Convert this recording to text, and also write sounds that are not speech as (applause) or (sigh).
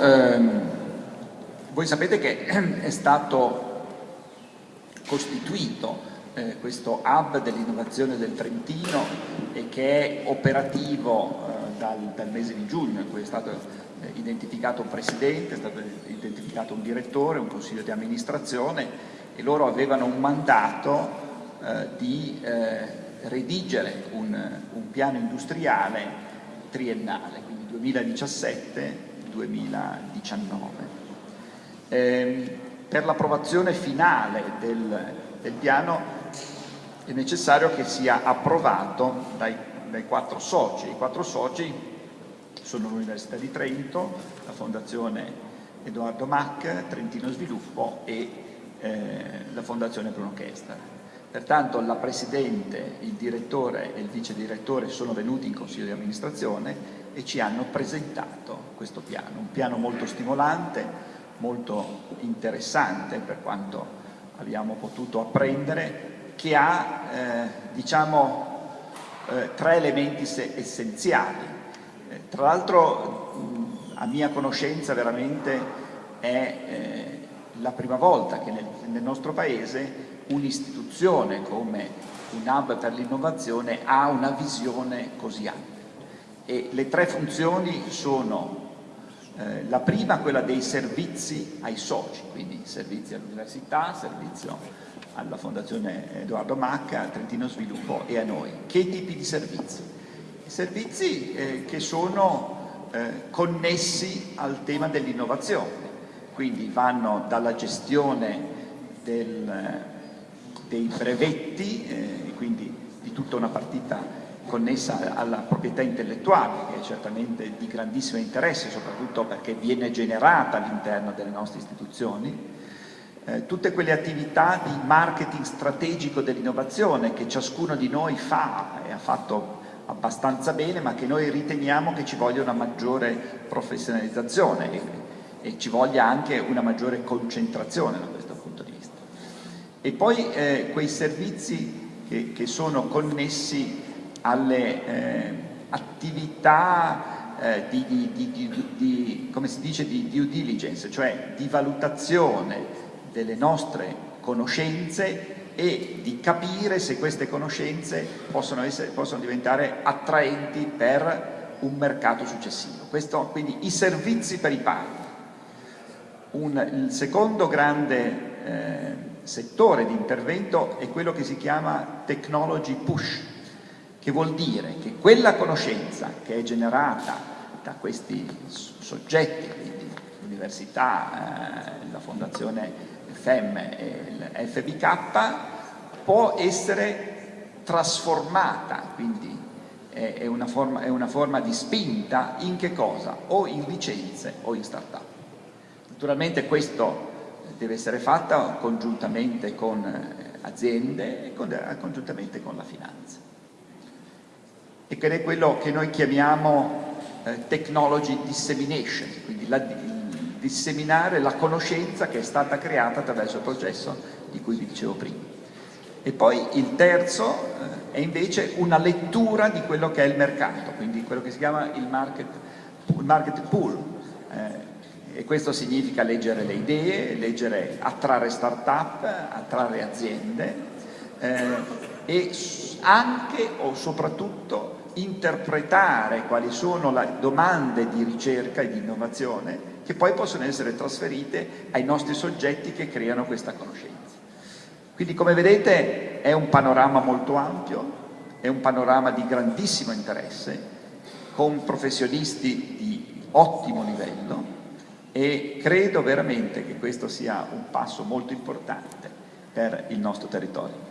ehm, voi sapete che (clears throat) è stato costituito eh, questo hub dell'innovazione del Trentino e che è operativo eh, dal, dal, mese di giugno in cui è stato eh, identificato un presidente, è stato identificato un direttore, un consiglio di amministrazione e loro avevano un mandato eh, di eh, redigere un, un piano industriale triennale, quindi 2017-2019. Eh, per l'approvazione finale del, del, piano è necessario che sia approvato dai, dai quattro soci. I quattro soci sono l'Università di Trento, la Fondazione Edoardo Mac, Trentino Sviluppo e eh, la Fondazione Bruno Kester. Pertanto la Presidente, il Direttore e il Vice Direttore sono venuti in Consiglio di amministrazione e ci hanno presentato questo piano, un piano molto stimolante, molto interessante per quanto abbiamo potuto apprendere, che ha eh, diciamo, eh, tre elementi essenziali. Eh, tra l'altro a mia conoscenza veramente è eh, la prima volta che nel, nel nostro Paese un'istituzione come un hub per l'innovazione ha una visione così ampia. E le tre funzioni sono eh, la prima quella dei servizi ai soci, quindi servizi all'università, servizio alla Fondazione Edoardo Macca, al Trentino Sviluppo e a noi. Che tipi di servizi? Servizi eh, che sono eh, connessi al tema dell'innovazione, quindi vanno dalla gestione del, dei brevetti, eh, quindi di tutta una partita connessa alla proprietà intellettuale, che è certamente di grandissimo interesse, soprattutto perché viene generata all'interno delle nostre istituzioni, eh, tutte quelle attività di marketing strategico dell'innovazione che ciascuno di noi fa e ha fatto abbastanza bene, ma che noi riteniamo che ci voglia una maggiore professionalizzazione e, e ci voglia anche una maggiore concentrazione da questo punto di vista. E poi eh, quei servizi che, che sono connessi alle eh, attività eh, di, di, di, di, come si dice, di due diligence, cioè di valutazione delle nostre conoscenze e di capire se queste conoscenze possono, essere, possono diventare attraenti per un mercato successivo. Questo, quindi i servizi per i partner. Un, il secondo grande eh, settore di intervento è quello che si chiama technology push, che vuol dire che quella conoscenza che è generata da questi soggetti, quindi l'università, eh, la fondazione FEM e il FBK, può essere trasformata, quindi è una, forma, è una forma di spinta in che cosa? O in licenze o in start-up. Naturalmente questo deve essere fatto congiuntamente con eh, aziende e con, congiuntamente con la finanza e che è quello che noi chiamiamo eh, technology dissemination, quindi la, disseminare la conoscenza che è stata creata attraverso il processo di cui vi dicevo prima. E poi il terzo eh, è invece una lettura di quello che è il mercato, quindi quello che si chiama il market, il market pool. Eh, e questo significa leggere le idee, leggere, attrarre start-up, attrarre aziende eh, e anche o soprattutto interpretare quali sono le domande di ricerca e di innovazione che poi possono essere trasferite ai nostri soggetti che creano questa conoscenza. Quindi come vedete è un panorama molto ampio, è un panorama di grandissimo interesse, con professionisti di ottimo livello e credo veramente che questo sia un passo molto importante per il nostro territorio.